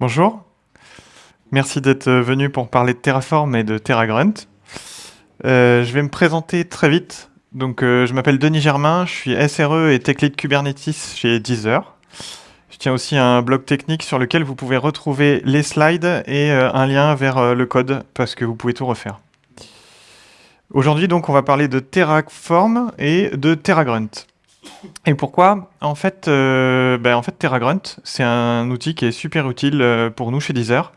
Bonjour, merci d'être venu pour parler de Terraform et de TerraGrunt. Euh, je vais me présenter très vite. Donc, euh, je m'appelle Denis Germain, je suis SRE et Tech Lead Kubernetes chez Deezer. Je tiens aussi un blog technique sur lequel vous pouvez retrouver les slides et euh, un lien vers le code parce que vous pouvez tout refaire. Aujourd'hui, donc, on va parler de Terraform et de TerraGrunt. Et pourquoi en fait, euh, ben, en fait, TerraGrunt, c'est un outil qui est super utile euh, pour nous chez Deezer.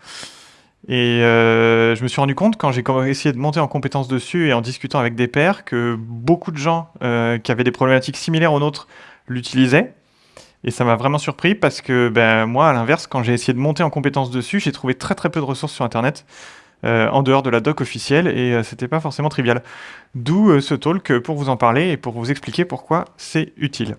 Et euh, je me suis rendu compte quand j'ai essayé de monter en compétences dessus et en discutant avec des pairs que beaucoup de gens qui avaient des problématiques similaires aux nôtres l'utilisaient. Et ça m'a vraiment surpris parce que ben, moi, à l'inverse, quand j'ai essayé de monter en compétences dessus, j'ai trouvé très très peu de ressources sur Internet. Euh, en dehors de la doc officielle et euh, c'était pas forcément trivial. D'où euh, ce talk pour vous en parler et pour vous expliquer pourquoi c'est utile.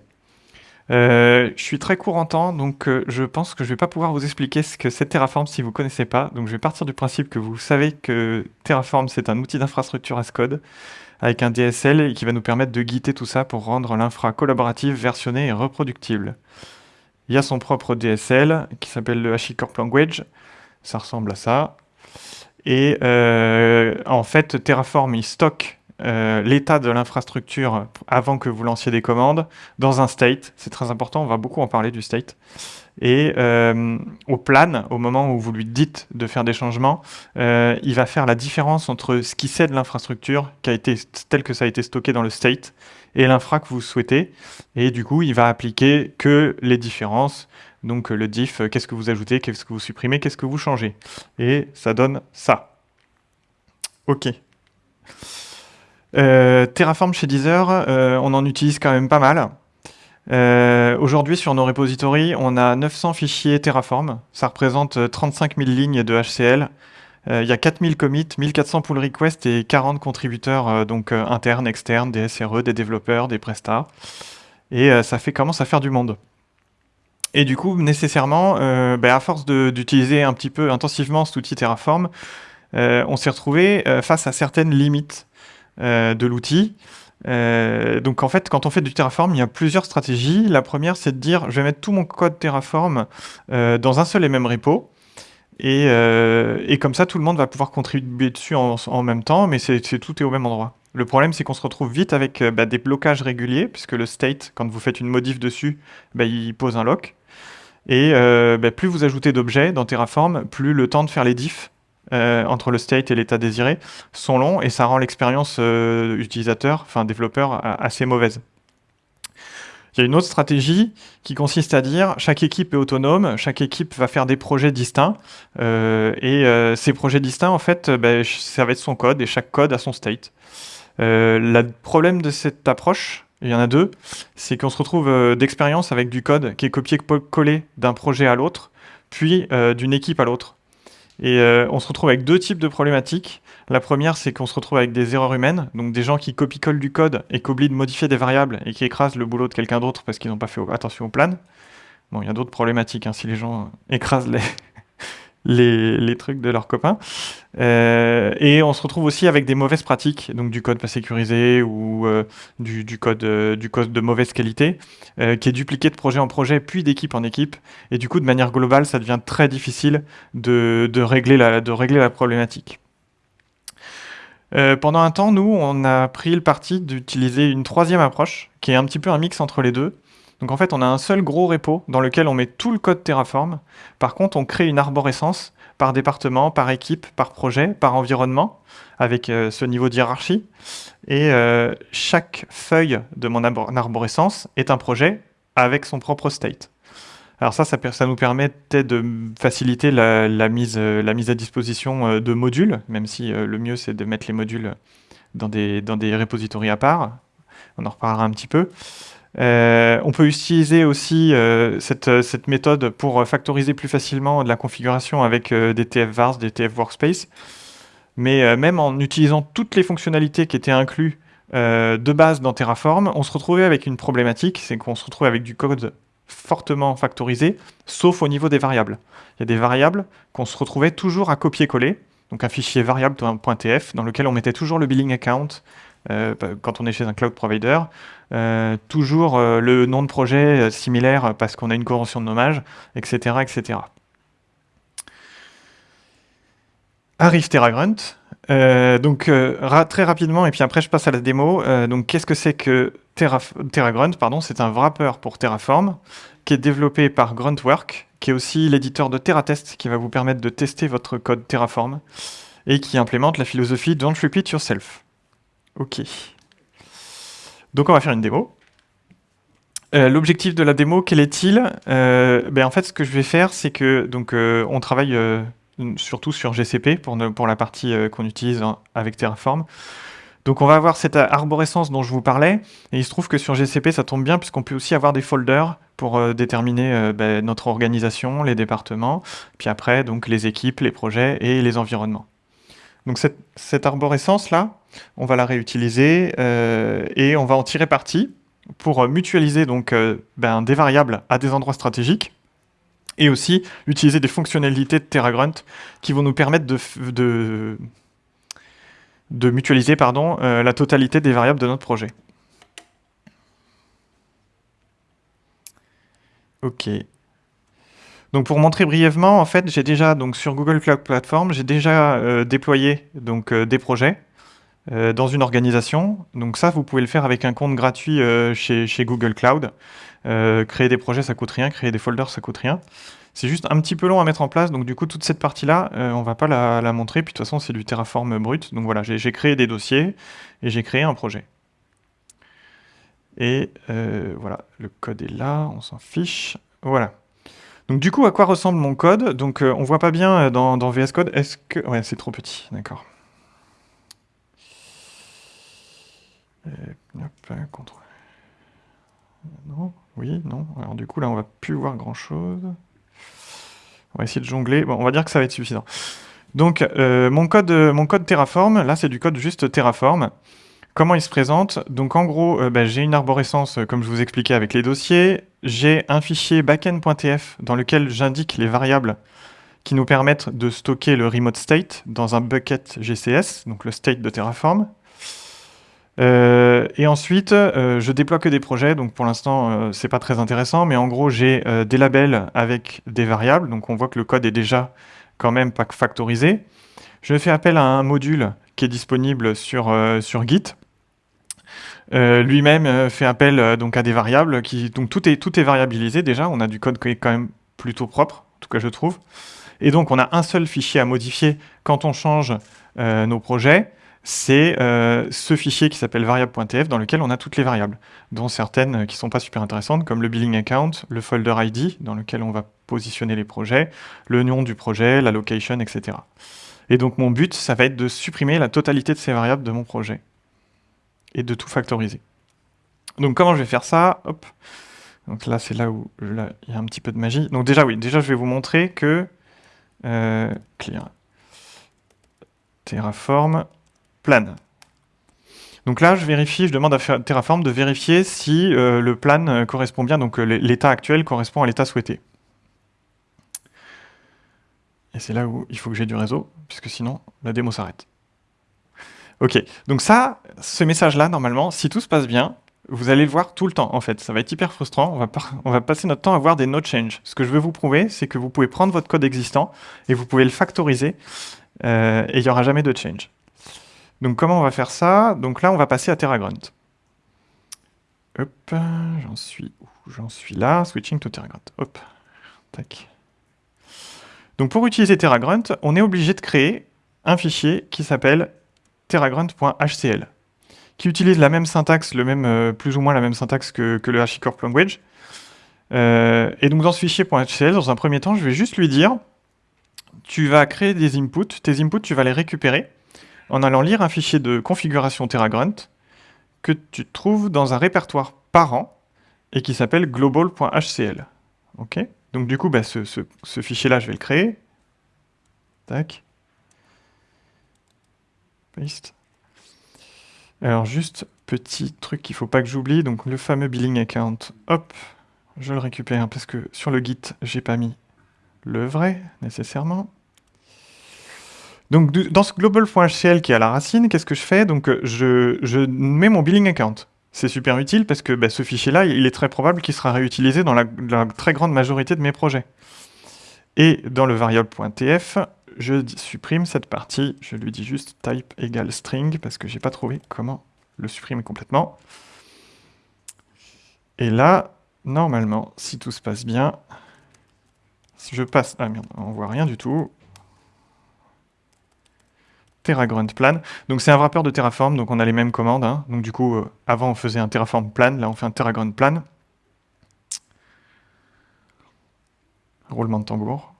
je suis très court en temps, donc je pense que je vais pas pouvoir vous expliquer ce que c'est Terraform si vous connaissez pas. Donc je vais partir du principe que vous savez que Terraform c'est un outil d'infrastructure as code avec un DSL qui va nous permettre de guider tout ça pour rendre l'infra collaborative, versionnée et reproductible. Il y a son propre DSL qui s'appelle le HashiCorp Language. Ça ressemble à ça. Et euh, en fait, Terraform, il stocke euh, l'état de l'infrastructure avant que vous lanciez des commandes dans un state. C'est très important, on va beaucoup en parler du state. Et euh, au plan, au moment où vous lui dites de faire des changements, il va faire la différence entre ce qui c'est de l'infrastructure, tel que ça a été stocké dans le state, et l'infra que vous souhaitez. Et du coup, il va appliquer que les différences donc le diff, euh, qu'est-ce que vous ajoutez, qu'est-ce que vous supprimez, qu'est-ce que vous changez? Et ça donne ça. Ok. Euh, Terraform chez Deezer, euh, on en utilise quand même pas mal. Aujourd'hui, sur nos repositories, on a 900 fichiers Terraform. Ça représente 35 000 lignes de HCL. Il y a 4000 commits, 1400 pull requests et 40 contributeurs donc internes, externes, des SRE, des développeurs, des prestats. Et ça fait commence à faire du monde. Et du coup, nécessairement, euh, ben, à force d'utiliser un petit peu intensivement cet outil Terraform, euh, on s'est retrouvé euh, face à certaines limites de l'outil. donc en fait, quand on fait du Terraform, il y a plusieurs stratégies. La première, c'est de dire, je vais mettre tout mon code Terraform dans un seul et même repo. Et, comme ça, tout le monde va pouvoir contribuer dessus en, même temps, mais tout est au même endroit. Le problème, c'est qu'on se retrouve vite avec bah, des blocages réguliers, puisque le state, quand vous faites une modif dessus, bah, il pose un lock. Et euh, bah, plus vous ajoutez d'objets dans Terraform, plus le temps de faire les diffs euh, entre le state et l'état désiré sont longs et ça rend l'expérience euh, utilisateur, enfin développeur, assez mauvaise. Il y a une autre stratégie qui consiste à dire chaque équipe est autonome, chaque équipe va faire des projets distincts et ces projets distincts, en fait, bah, ça va être son code et chaque code a son state. le problème de cette approche, il y en a deux, c'est qu'on se retrouve euh, d'expérience avec du code qui est copié-collé d'un projet à l'autre, puis euh, d'une équipe à l'autre. Et euh, on se retrouve avec deux types de problématiques. La première, c'est qu'on se retrouve avec des erreurs humaines, donc des gens qui copient-collent du code et qui oublient de modifier des variables et qui écrasent le boulot de quelqu'un d'autre parce qu'ils n'ont pas fait attention au plan. Bon, il y a d'autres problématiques, hein, si les gens écrasent les, les, trucs de leurs copains. Euh, et on se retrouve aussi avec des mauvaises pratiques, donc du code pas sécurisé ou euh, du, code, euh, du code de mauvaise qualité, qui est dupliqué de projet en projet, puis d'équipe en équipe. Et du coup, de manière globale, ça devient très difficile de régler la problématique. pendant un temps, nous, on a pris le parti d'utiliser une troisième approche, qui est un petit peu un mix entre les deux, donc en fait, on a un seul gros repo dans lequel on met tout le code Terraform. Par contre, on crée une arborescence par département, par équipe, par projet, par environnement, avec euh, ce niveau de hiérarchie. Et euh, chaque feuille de mon arborescence est un projet avec son propre state. Alors ça, ça, nous permettait de faciliter la, mise, la mise à disposition euh, de modules, même si le mieux c'est de mettre les modules dans des, dans des repositories à part. On en reparlera un petit peu. Euh, on peut utiliser aussi euh, cette, cette, méthode pour factoriser plus facilement de la configuration avec euh, des TF-vars, des TF-workspace. Mais même en utilisant toutes les fonctionnalités qui étaient incluses de base dans Terraform, on se retrouvait avec une problématique, c'est qu'on se retrouve avec du code fortement factorisé, sauf au niveau des variables. Il y a des variables qu'on se retrouvait toujours à copier-coller, donc un fichier variable.tf dans lequel on mettait toujours le billing account, euh, quand on est chez un cloud provider, euh, toujours euh, le nom de projet similaire parce qu'on a une convention de nommage, etc. etc. arrive TerraGrunt. Euh, donc très rapidement, et puis après je passe à la démo. donc qu'est-ce que c'est que TerraGrunt c'est un wrapper pour Terraform qui est développé par Gruntwork, qui est aussi l'éditeur de TerraTest qui va vous permettre de tester votre code Terraform et qui implémente la philosophie Don't repeat yourself. Ok. Donc on va faire une démo. Euh, l'objectif de la démo, quel est-il? Euh, ben En fait, ce que je vais faire, c'est que donc euh, on travaille surtout sur GCP pour, pour la partie qu'on utilise avec Terraform. Donc on va avoir cette arborescence dont je vous parlais, et il se trouve que sur GCP, ça tombe bien, puisqu'on peut aussi avoir des folders pour déterminer ben, notre organisation, les départements, puis après, donc les équipes, les projets et les environnements. Donc cette, cette arborescence-là, on va la réutiliser et on va en tirer parti pour mutualiser donc, euh, ben, des variables à des endroits stratégiques et aussi utiliser des fonctionnalités de TerraGrunt qui vont nous permettre de, mutualiser euh, la totalité des variables de notre projet. Ok. Donc pour montrer brièvement, en fait, j'ai déjà sur Google Cloud Platform, j'ai déjà euh, déployé des projets euh, dans une organisation. Donc ça, vous pouvez le faire avec un compte gratuit euh, chez, Google Cloud. Euh, créer des projets, ça coûte rien. Créer des folders, ça coûte rien. C'est juste un petit peu long à mettre en place. Donc du coup, toute cette partie-là, on va pas la, montrer. Puis de toute façon, c'est du Terraform brut. Donc voilà, j'ai créé des dossiers et j'ai créé un projet. Et voilà, le code est là, on s'en fiche. Voilà. Donc du coup, à quoi ressemble mon code? Donc on voit pas bien dans VS Code. Est-ce que... Ouais, c'est trop petit, d'accord. Non, oui, non. Alors du coup, là, on va plus voir grand-chose. On va essayer de jongler. Bon, on va dire que ça va être suffisant. Donc, euh, mon, code, Terraform, là, c'est du code juste Terraform. Comment il se présente? Donc, en gros, euh, ben, j'ai une arborescence, comme je vous expliquais, avec les dossiers. J'ai un fichier backend.tf dans lequel j'indique les variables qui nous permettent de stocker le remote state dans un bucket GCS, donc le state de Terraform. Euh, et ensuite, euh, je déploie que des projets, donc pour l'instant, euh, c'est pas très intéressant, mais en gros, j'ai des labels avec des variables, donc on voit que le code est déjà quand même pas factorisé. Je fais appel à un module qui est disponible sur, sur Git. Lui-même fait appel donc à des variables, qui, donc tout est, tout est variabilisé déjà, on a du code qui est quand même plutôt propre, en tout cas je trouve. Et donc on a un seul fichier à modifier quand on change nos projets, c'est euh, ce fichier qui s'appelle variable.tf dans lequel on a toutes les variables, dont certaines qui ne sont pas super intéressantes, comme le billing account, le folder ID, dans lequel on va positionner les projets, le nom du projet, la location, etc. Et donc mon but, ça va être de supprimer la totalité de ces variables de mon projet, et de tout factoriser. Donc comment je vais faire ça? Donc là, c'est là où il y a un petit peu de magie. Donc déjà, oui, déjà je vais vous montrer que... Euh, clear. Terraform, plan. Donc là, je vérifie, je demande à Terraform de vérifier si euh, le plan euh, correspond bien, donc euh, l'état actuel correspond à l'état souhaité. Et c'est là où il faut que j'ai du réseau, puisque sinon, la démo s'arrête. Ok, donc ça, ce message-là, normalement, si tout se passe bien, vous allez le voir tout le temps, en fait. Ça va être hyper frustrant, on va, on va passer notre temps à voir des no change. Ce que je veux vous prouver, c'est que vous pouvez prendre votre code existant, et vous pouvez le factoriser, et il n'y aura jamais de change. Donc comment on va faire ça? Donc là, on va passer à TerraGrunt. Hop, j'en suis suis là, switching to TerraGrunt. Donc pour utiliser TerraGrunt, on est obligé de créer un fichier qui s'appelle terragrunt.hcl, qui utilise la même syntaxe, le même, euh, plus ou moins la même syntaxe que, le HashiCorp Language. Euh, et donc dans ce fichier .hcl, dans un premier temps, je vais juste lui dire, tu vas créer des inputs, tes inputs, tu vas les récupérer, en allant lire un fichier de configuration TerraGrunt que tu trouves dans un répertoire parent et qui s'appelle global.hcl. Donc du coup, bah, ce, fichier-là, je vais le créer. Tac. Paste. Alors juste, petit truc qu'il ne faut pas que j'oublie, donc le fameux billing account, hop, je le récupère parce que sur le Git, j'ai pas mis le vrai, nécessairement. Donc dans ce global.hcl qui est à la racine, qu'est-ce que je fais? Donc euh, je, mets mon billing account. C'est super utile parce que bah, ce fichier-là, il est très probable qu'il sera réutilisé dans la, très grande majorité de mes projets. Et dans le variable.tf, je supprime cette partie, je lui dis juste type égale string, parce que j'ai pas trouvé comment le supprimer complètement. Et là, normalement, si tout se passe bien, je passe... Ah merde, on voit rien du tout. TerraGrunt plan. Donc c'est un wrapper de Terraform, donc on a les mêmes commandes. Hein. Donc du coup, euh, avant on faisait un Terraform plan, là on fait un TerraGrunt plan. Roulement de tambour.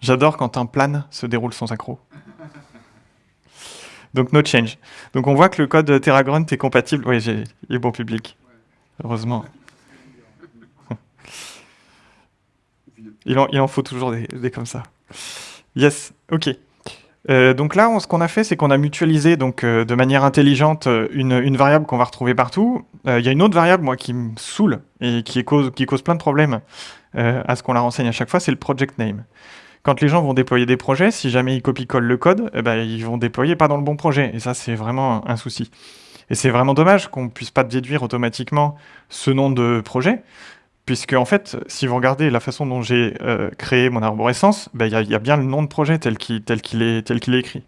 J'adore quand un plan se déroule sans accro. Donc no change. Donc on voit que le code TerraGrunt est compatible. Oui, il est bon public. Heureusement. Il en, en faut toujours des comme ça. Yes, ok. Euh, donc là, ce qu'on a fait, c'est qu'on a mutualisé donc, euh, de manière intelligente euh, une, variable qu'on va retrouver partout. Il y a une autre variable, moi, qui me saoule et qui cause, plein de problèmes à ce qu'on la renseigne à chaque fois, c'est le project name. Quand les gens vont déployer des projets, si jamais ils copient-collent le code, eh ben, ils vont déployer pas dans le bon projet. Et ça, c'est vraiment un souci. Et c'est vraiment dommage qu'on puisse pas déduire automatiquement ce nom de projet, Puisque, en fait, si vous regardez la façon dont j'ai euh, créé mon arborescence, ben, il y, a bien le nom de projet tel qu'il est, écrit.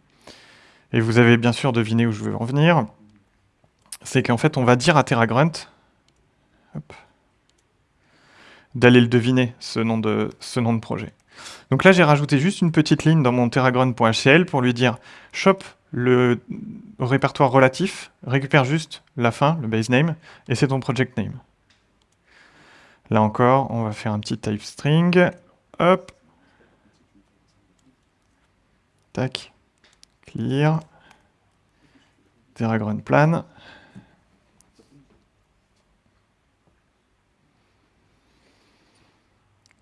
Et vous avez bien sûr deviné où je veux en venir. C'est qu'en fait, on va dire à TerraGrunt d'aller le deviner, ce nom, de, ce nom de projet. Donc là, j'ai rajouté juste une petite ligne dans mon terragrunt.hcl pour lui dire « shop le répertoire relatif, récupère juste la fin, le base name, et c'est ton project name ». Là encore, on va faire un petit type string. Hop. Tac. Clear. TerraGrun plan.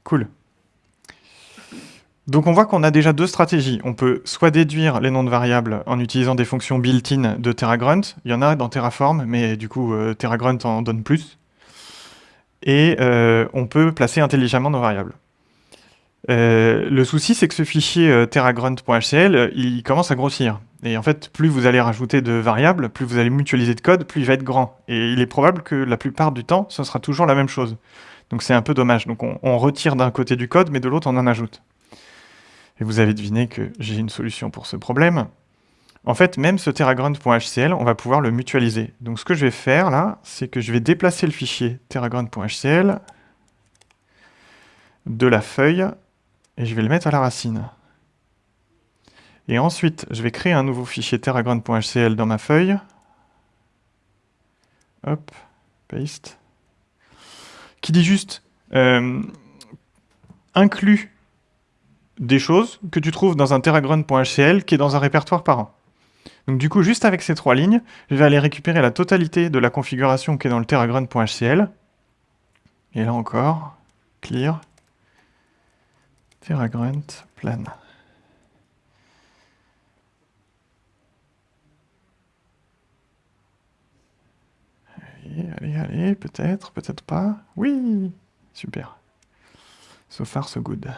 Cool. Donc on voit qu'on a déjà deux stratégies. On peut soit déduire les noms de variables en utilisant des fonctions built-in de TerraGrunt. Il y en a dans Terraform, mais du coup euh, TerraGrunt en donne plus et euh, on peut placer intelligemment nos variables. Euh, le souci, c'est que ce fichier euh, terragrunt.hcl, il commence à grossir. Et en fait, plus vous allez rajouter de variables, plus vous allez mutualiser de code, plus il va être grand. Et il est probable que la plupart du temps, ce sera toujours la même chose. Donc c'est un peu dommage. Donc on, on retire d'un côté du code, mais de l'autre, on en ajoute. Et vous avez deviné que j'ai une solution pour ce problème. En fait, même ce terragrunt.hcl, on va pouvoir le mutualiser. Donc ce que je vais faire là, c'est que je vais déplacer le fichier terragrunt.hcl de la feuille et je vais le mettre à la racine. Et ensuite, je vais créer un nouveau fichier terragrunt.hcl dans ma feuille. Hop, paste. Qui dit juste euh, inclut des choses que tu trouves dans un terragrunt.hcl qui est dans un répertoire parent. Donc du coup, juste avec ces trois lignes, je vais aller récupérer la totalité de la configuration qui est dans le terragrunt.hcl. Et là encore, clear, terragrunt plan. Allez, allez, allez, peut-être, peut-être pas. Oui, super. So far, so good.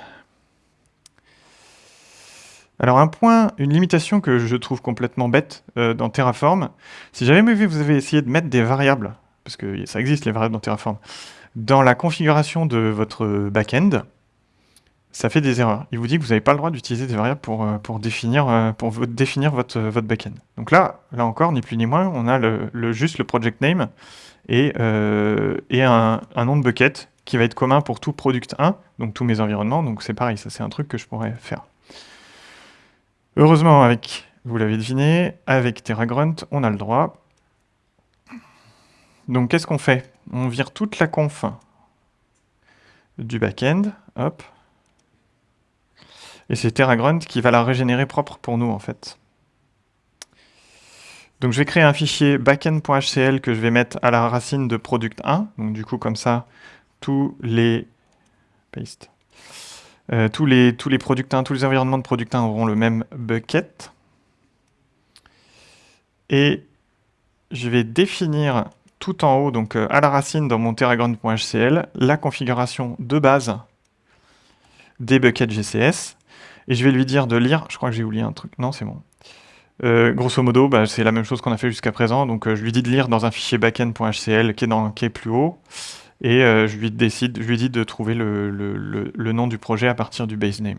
Alors un point, une limitation que je trouve complètement bête euh, dans Terraform, si jamais vous avez essayé de mettre des variables, parce que ça existe les variables dans Terraform, dans la configuration de votre back-end, ça fait des erreurs. Il vous dit que vous n'avez pas le droit d'utiliser des variables pour, euh, euh, définir votre, votre back-end. Donc là, là encore, ni plus ni moins, on a juste le project name et, et un, un nom de bucket qui va être commun pour tout product 1, donc tous mes environnements. Donc c'est pareil, ça c'est un truc que je pourrais faire. Heureusement, avec, vous l'avez deviné, avec TerraGrunt, on a le droit. Donc qu'est-ce qu'on fait? On vire toute la conf du back-end, hop. Et c'est TerraGrunt qui va la régénérer propre pour nous, en fait. Donc je vais créer un fichier backend.hcl que je vais mettre à la racine de product1. Donc du coup, comme ça, tous les... Paste. Euh, tous, les, tous les product 1, tous les environnements de product 1 auront le même bucket. Et je vais définir tout en haut, donc euh, à la racine dans mon terragrunt.hcl, la configuration de base des buckets GCS. Et je vais lui dire de lire, je crois que j'ai oublié un truc, non c'est bon. Euh, grosso modo, bah, c'est la même chose qu'on a fait jusqu'à présent, donc je lui dis de lire dans un fichier backend.hcl qui, qui est plus haut. Et je, lui décide, je lui dis de trouver le, nom du projet à partir du base name.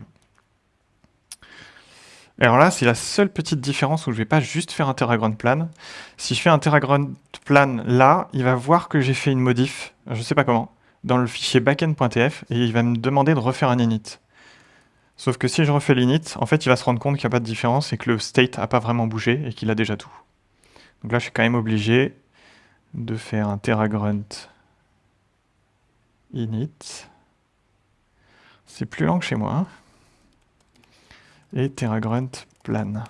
Alors là, c'est la seule petite différence où je vais pas juste faire un TerraGrunt plan. Si je fais un TerraGrunt plan là, il va voir que j'ai fait une modif, je sais pas comment, dans le fichier backend.tf et il va me demander de refaire un init. Sauf que si je refais l'init, en fait, il va se rendre compte qu'il n'y a pas de différence et que le state n'a pas vraiment bougé et qu'il a déjà tout. Donc là, je suis quand même obligé de faire un TerraGrunt init. C'est plus lent que chez moi. Et TerraGrunt plan.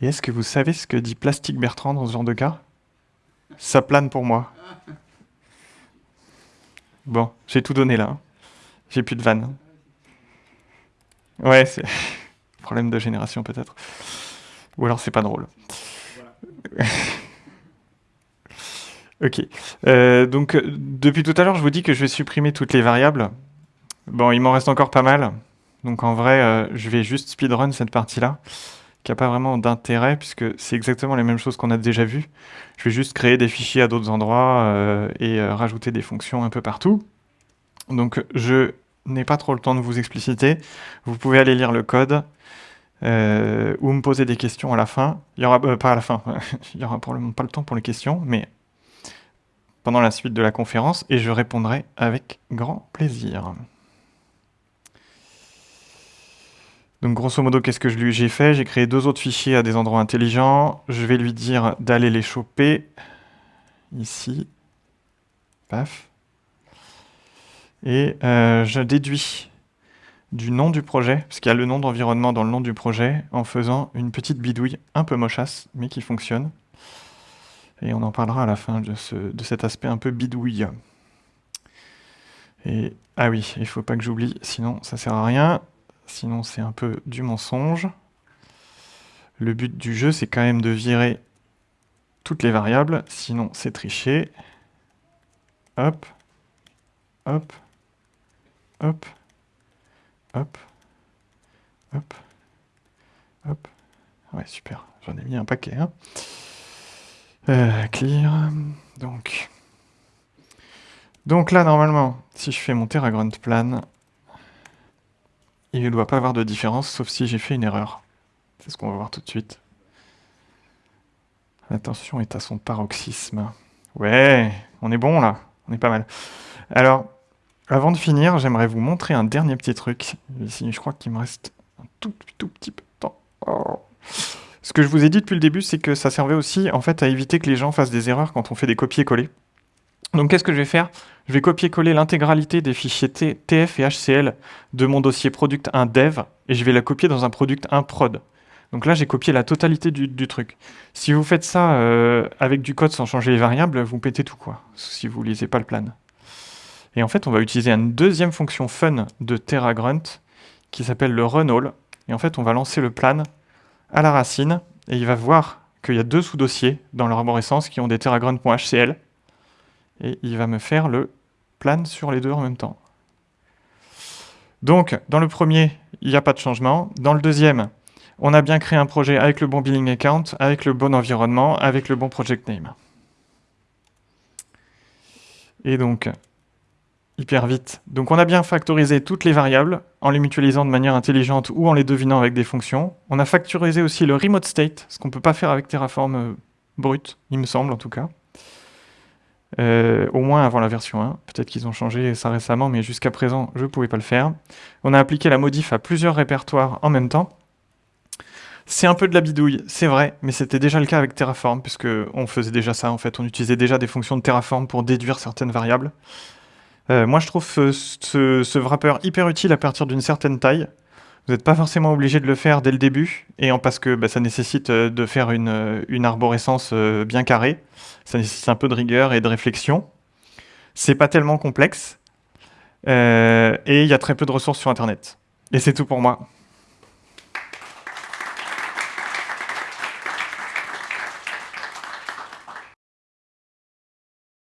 Et est-ce que vous savez ce que dit Plastique Bertrand dans ce genre de cas? Ça plane pour moi. Bon, j'ai tout donné là. J'ai plus de vannes. Ouais, c'est problème de génération peut-être. Ou alors c'est pas drôle. ok. Euh, donc depuis tout à l'heure, je vous dis que je vais supprimer toutes les variables. Bon, il m'en reste encore pas mal. Donc en vrai, euh, je vais juste speedrun cette partie-là, qui n'a pas vraiment d'intérêt, puisque c'est exactement les mêmes choses qu'on a déjà vues. Je vais juste créer des fichiers à d'autres endroits euh, et rajouter des fonctions un peu partout. Donc je n'ai pas trop le temps de vous expliciter. Vous pouvez aller lire le code. Euh, ou me poser des questions à la fin. Il y aura euh, pas à la fin, il y aura probablement pas le temps pour les questions, mais pendant la suite de la conférence, et je répondrai avec grand plaisir. Donc grosso modo, qu'est-ce que j'ai fait? J'ai créé deux autres fichiers à des endroits intelligents. Je vais lui dire d'aller les choper. Ici. Paf. Et euh, je déduis du nom du projet, parce qu'il y a le nom d'environnement dans le nom du projet, en faisant une petite bidouille un peu mochasse, mais qui fonctionne. Et on en parlera à la fin de, cet aspect un peu bidouille. Et, ah oui, il ne faut pas que j'oublie, sinon ça sert à rien. Sinon c'est un peu du mensonge. Le but du jeu, c'est quand même de virer toutes les variables, sinon c'est tricher. Hop, hop, hop, Hop. Hop. Hop. Ouais, super. J'en ai mis un paquet. Hein. Euh, clear. Donc. Donc là, normalement, si je fais mon TerraGrunt plan, il ne doit pas avoir de différence, sauf si j'ai fait une erreur. C'est ce qu'on va voir tout de suite. L'attention est à son paroxysme. Ouais, on est bon là, on est pas mal. Alors, avant de finir, j'aimerais vous montrer un dernier petit truc. Ici, je crois qu'il me reste un tout, tout petit peu de temps. Ce que je vous ai dit depuis le début, c'est que ça servait aussi en fait à éviter que les gens fassent des erreurs quand on fait des copier-coller. Donc qu'est-ce que je vais faire? Je vais copier-coller l'intégralité des fichiers TF et HCL de mon dossier product 1 dev et je vais la copier dans un product 1 prod. Donc là, j'ai copié la totalité du, truc. Si vous faites ça euh, avec du code sans changer les variables, vous pétez tout quoi, si vous lisez pas le plan. Et en fait, on va utiliser une deuxième fonction fun de TerraGrunt qui s'appelle le runAll. Et en fait, on va lancer le plan à la racine et il va voir qu'il y a deux sous-dossiers dans l'arborescence qui ont des terragrunt.hcl et il va me faire le plan sur les deux en même temps. Donc, dans le premier, il n'y a pas de changement. Dans le deuxième, on a bien créé un projet avec le bon billing account, avec le bon environnement, avec le bon project name. Et donc, hyper vite. Donc on a bien factorisé toutes les variables en les mutualisant de manière intelligente ou en les devinant avec des fonctions. On a factorisé aussi le remote state, ce qu'on ne peut pas faire avec Terraform euh, brut, il me semble en tout cas. Euh, au moins avant la version 1. Peut-être qu'ils ont changé ça récemment, mais jusqu'à présent, je ne pouvais pas le faire. On a appliqué la modif à plusieurs répertoires en même temps. C'est un peu de la bidouille, c'est vrai, mais c'était déjà le cas avec Terraform, puisque on faisait déjà ça en fait. On utilisait déjà des fonctions de Terraform pour déduire certaines variables. Euh, moi, je trouve ce, wrapper hyper utile à partir d'une certaine taille. Vous n'êtes pas forcément obligé de le faire dès le début, et en, parce que bah, ça nécessite euh, de faire une, euh, une arborescence bien carrée. Ça nécessite un peu de rigueur et de réflexion. C'est pas tellement complexe, et il y a très peu de ressources sur Internet. Et c'est tout pour moi.